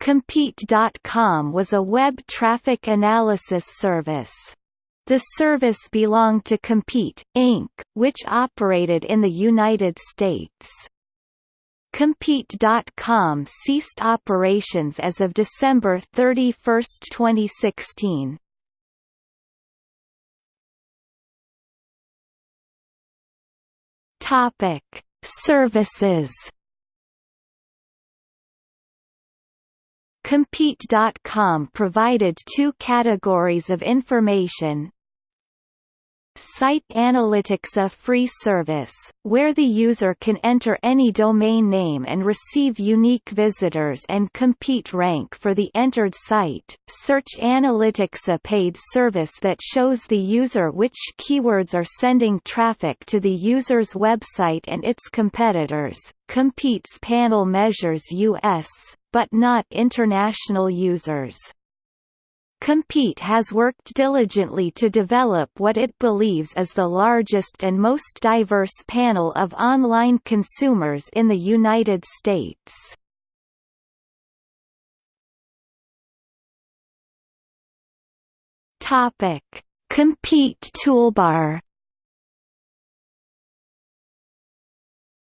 Compete.com was a web traffic analysis service. The service belonged to Compete, Inc., which operated in the United States. Compete.com ceased operations as of December 31, 2016. Topic: Services. Compete.com provided two categories of information, Site Analytics a free service, where the user can enter any domain name and receive unique visitors and compete rank for the entered site. Search Analytics a paid service that shows the user which keywords are sending traffic to the user's website and its competitors. Compete's panel measures US, but not international users. Compete has worked diligently to develop what it believes is the largest and most diverse panel of online consumers in the United States. Compete toolbar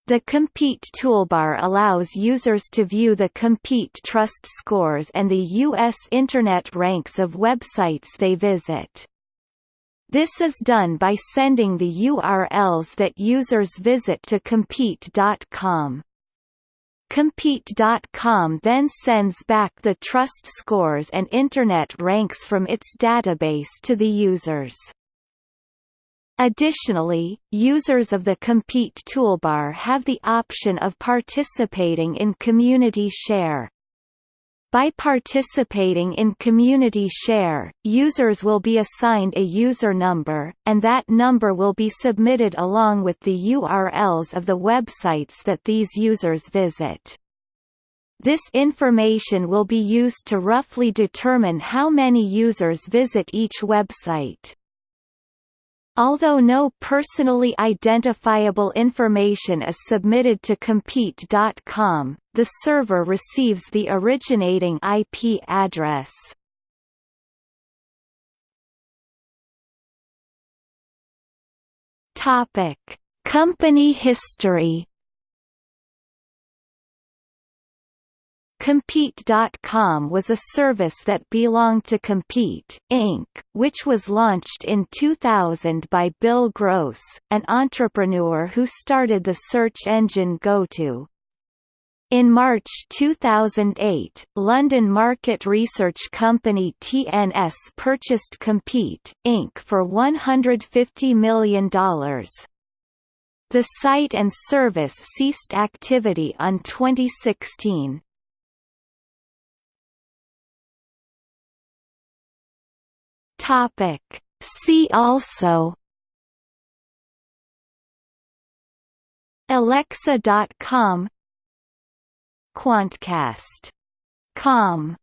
The Compete toolbar allows users to view the Compete Trust scores and the U.S. Internet ranks of websites they visit. This is done by sending the URLs that users visit to Compete.com. Compete.com then sends back the trust scores and Internet ranks from its database to the users. Additionally, users of the Compete toolbar have the option of participating in Community Share. By participating in Community Share, users will be assigned a user number, and that number will be submitted along with the URLs of the websites that these users visit. This information will be used to roughly determine how many users visit each website. Although no personally identifiable information is submitted to Compete.com, the server receives the originating IP address. Topic: Company history Compete.com was a service that belonged to Compete, Inc., which was launched in 2000 by Bill Gross, an entrepreneur who started the search engine GoTo. In March 2008, London market research company TNS purchased Compete, Inc. for $150 million. The site and service ceased activity on 2016. Topic. See also Alexa.com Quantcast.com